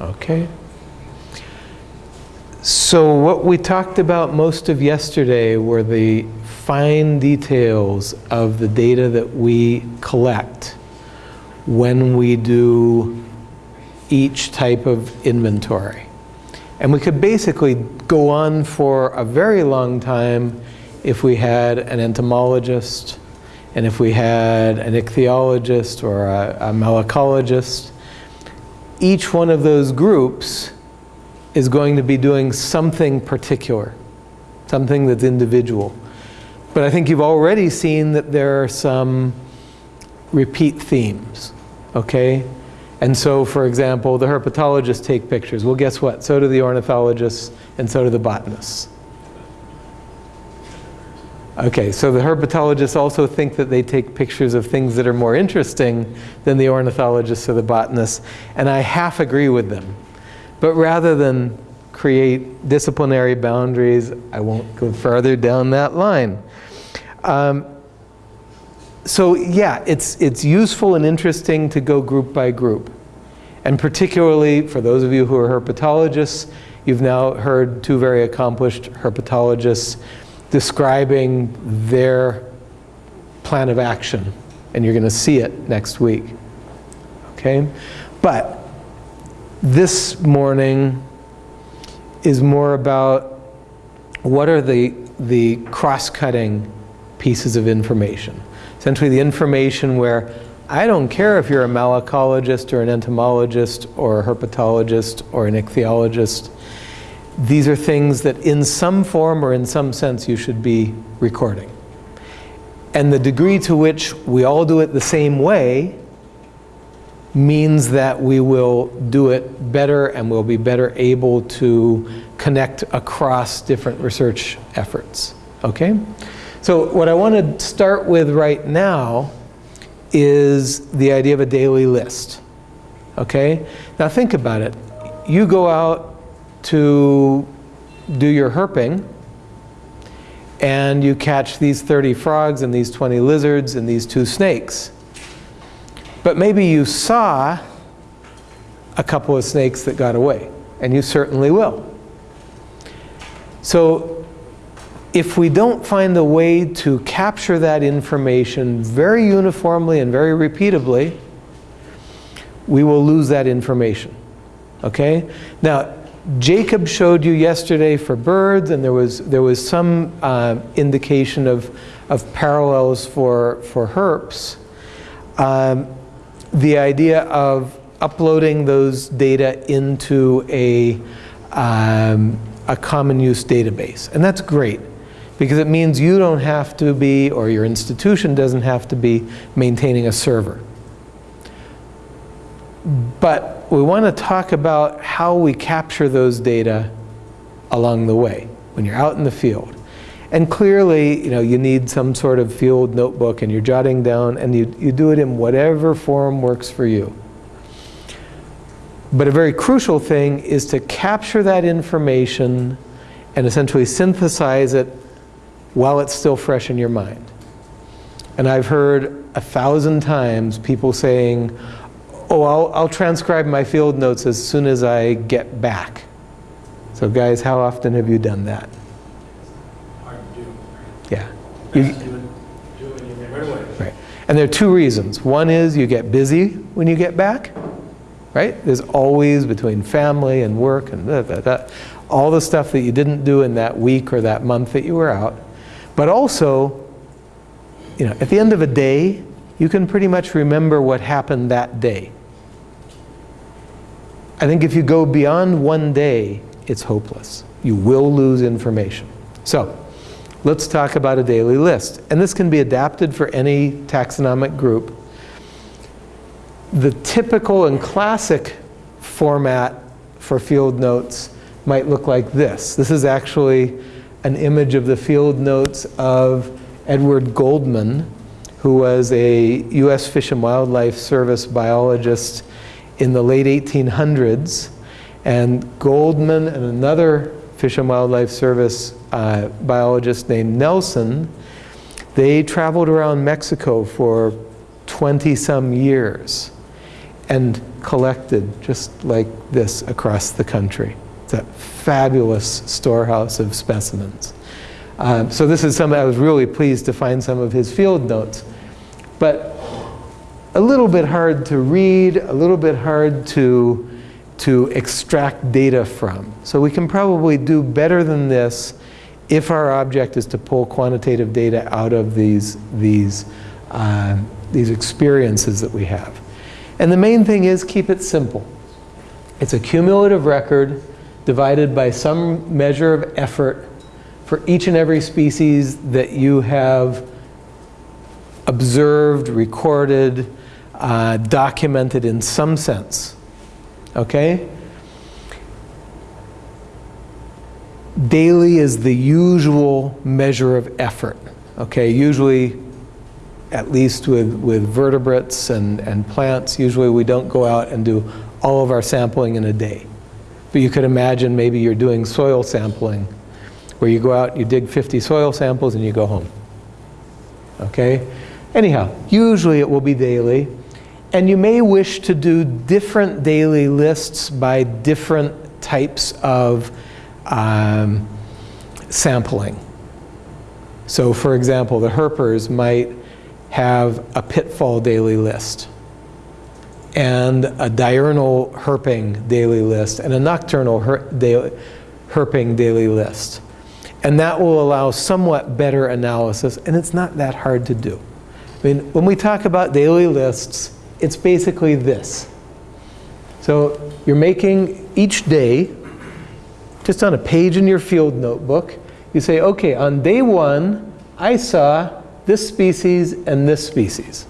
Okay. So what we talked about most of yesterday were the fine details of the data that we collect when we do each type of inventory. And we could basically go on for a very long time if we had an entomologist and if we had an ichthyologist or a, a malacologist. Each one of those groups is going to be doing something particular, something that's individual. But I think you've already seen that there are some repeat themes, okay? And so, for example, the herpetologists take pictures. Well, guess what? So do the ornithologists and so do the botanists. Okay, so the herpetologists also think that they take pictures of things that are more interesting than the ornithologists or the botanists, and I half agree with them. But rather than create disciplinary boundaries, I won't go further down that line. Um, so yeah, it's, it's useful and interesting to go group by group. And particularly for those of you who are herpetologists, you've now heard two very accomplished herpetologists describing their plan of action. And you're going to see it next week. Okay? But this morning is more about what are the, the cross-cutting pieces of information. Essentially the information where I don't care if you're a malacologist or an entomologist or a herpetologist or an ichthyologist. These are things that in some form or in some sense you should be recording. And the degree to which we all do it the same way means that we will do it better and we'll be better able to connect across different research efforts. Okay? So what I want to start with right now is the idea of a daily list. Okay? Now think about it. You go out to do your herping and you catch these 30 frogs and these 20 lizards and these two snakes. But maybe you saw a couple of snakes that got away, and you certainly will. So if we don't find a way to capture that information very uniformly and very repeatably, we will lose that information. Okay? Now, Jacob showed you yesterday for birds, and there was, there was some uh, indication of, of parallels for, for herps. Um, the idea of uploading those data into a, um, a common use database. And that's great because it means you don't have to be, or your institution doesn't have to be maintaining a server. But we want to talk about how we capture those data along the way when you're out in the field. And clearly, you know, you need some sort of field notebook and you're jotting down and you, you do it in whatever form works for you. But a very crucial thing is to capture that information and essentially synthesize it while it's still fresh in your mind. And I've heard a thousand times people saying, oh, I'll, I'll transcribe my field notes as soon as I get back. So guys, how often have you done that? Yeah. You, right. And there are two reasons. One is you get busy when you get back, right? There's always between family and work and all the stuff that you didn't do in that week or that month that you were out. But also, you know, at the end of a day, you can pretty much remember what happened that day. I think if you go beyond one day, it's hopeless. You will lose information. So, let's talk about a daily list. And this can be adapted for any taxonomic group. The typical and classic format for field notes might look like this. This is actually an image of the field notes of Edward Goldman, who was a U.S. Fish and Wildlife Service biologist in the late 1800s. And Goldman and another Fish and Wildlife Service uh, biologist named Nelson, they traveled around Mexico for 20 some years. and collected just like this across the country. It's a fabulous storehouse of specimens. Um, so this is something I was really pleased to find some of his field notes. But a little bit hard to read, a little bit hard to, to extract data from. So we can probably do better than this if our object is to pull quantitative data out of these, these, uh, these experiences that we have. And the main thing is keep it simple. It's a cumulative record divided by some measure of effort for each and every species that you have observed, recorded, uh, documented in some sense. Okay? Daily is the usual measure of effort. Okay, usually, at least with, with vertebrates and, and plants, usually we don't go out and do all of our sampling in a day. But you could imagine maybe you're doing soil sampling where you go out, you dig 50 soil samples and you go home. Okay? Anyhow, usually it will be daily. And you may wish to do different daily lists by different types of um, sampling. So for example, the herpers might have a pitfall daily list and a diurnal herping daily list and a nocturnal her daily, herping daily list. And that will allow somewhat better analysis, and it's not that hard to do. I mean, when we talk about daily lists, it's basically this. So you're making each day just on a page in your field notebook, you say, okay, on day one, I saw this species and this species.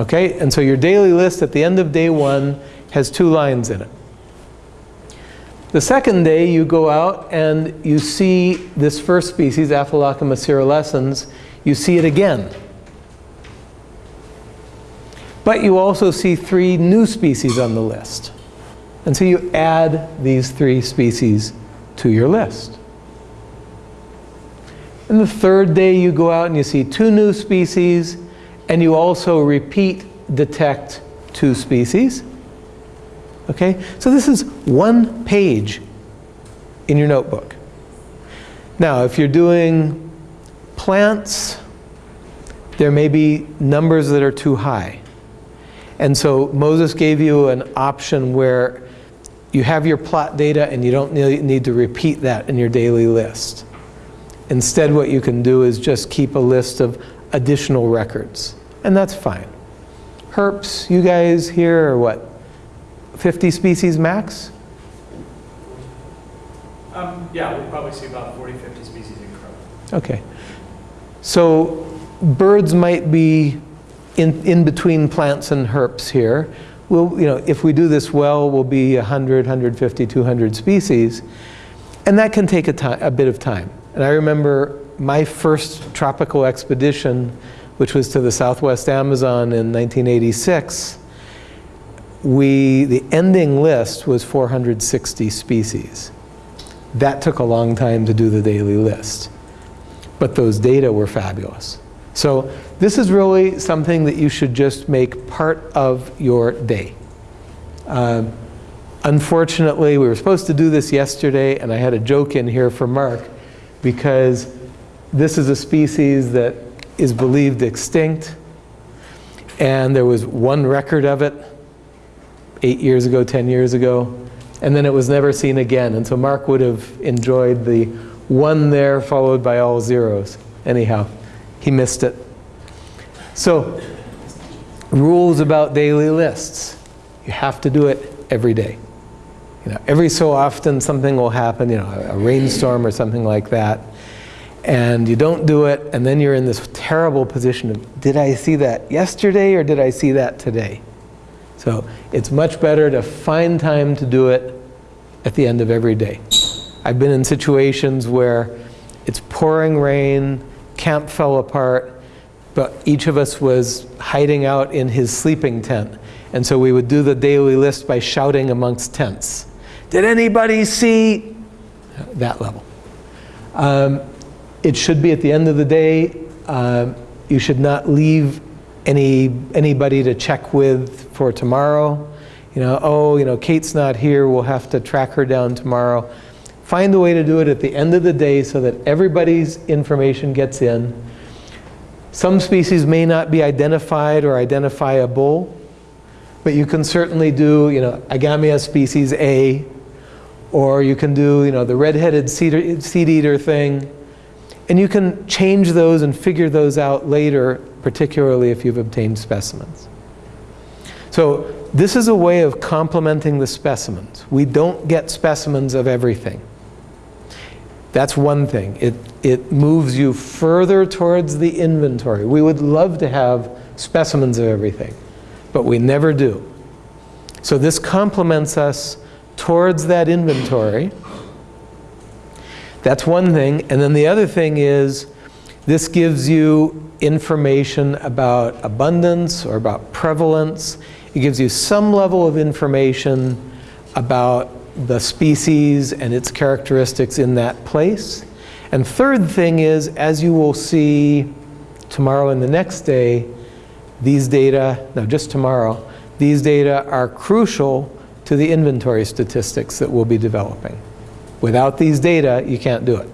Okay, and so your daily list at the end of day one has two lines in it. The second day, you go out and you see this first species, Aphelocoma caerulescens, you see it again. But you also see three new species on the list. And so you add these three species to your list. And the third day you go out and you see two new species and you also repeat detect two species. Okay, so this is one page in your notebook. Now, if you're doing plants, there may be numbers that are too high. And so Moses gave you an option where you have your plot data and you don't need to repeat that in your daily list. Instead, what you can do is just keep a list of additional records. And that's fine. Herps, you guys here are what, 50 species max? Um, yeah, we'll probably see about 40, 50 species in crow. Okay. So birds might be in, in between plants and herps here we'll, you know, if we do this well, we'll be 100, 150, 200 species. And that can take a, a bit of time. And I remember my first tropical expedition, which was to the southwest Amazon in 1986, we, the ending list was 460 species. That took a long time to do the daily list. But those data were fabulous. So this is really something that you should just make part of your day. Uh, unfortunately, we were supposed to do this yesterday, and I had a joke in here for Mark, because this is a species that is believed extinct, and there was one record of it eight years ago, 10 years ago, and then it was never seen again. And so Mark would have enjoyed the one there followed by all zeros. Anyhow he missed it. So, rules about daily lists. You have to do it every day. You know, every so often something will happen, you know, a rainstorm or something like that, and you don't do it, and then you're in this terrible position of, did I see that yesterday or did I see that today? So it's much better to find time to do it at the end of every day. I've been in situations where it's pouring rain, camp fell apart, but each of us was hiding out in his sleeping tent. And so we would do the daily list by shouting amongst tents. Did anybody see? That level. Um, it should be at the end of the day. Uh, you should not leave any, anybody to check with for tomorrow. You know, oh, you know, Kate's not here, we'll have to track her down tomorrow. Find a way to do it at the end of the day so that everybody's information gets in. Some species may not be identified or identifiable, but you can certainly do, you know, Agamia species A, or you can do, you know, the red-headed seed, seed eater thing, and you can change those and figure those out later, particularly if you've obtained specimens. So this is a way of complementing the specimens. We don't get specimens of everything. That's one thing. It, it moves you further towards the inventory. We would love to have specimens of everything, but we never do. So this complements us towards that inventory. That's one thing. And then the other thing is this gives you information about abundance or about prevalence. It gives you some level of information about the species and its characteristics in that place. And third thing is, as you will see tomorrow and the next day, these data, no, just tomorrow, these data are crucial to the inventory statistics that we'll be developing. Without these data, you can't do it.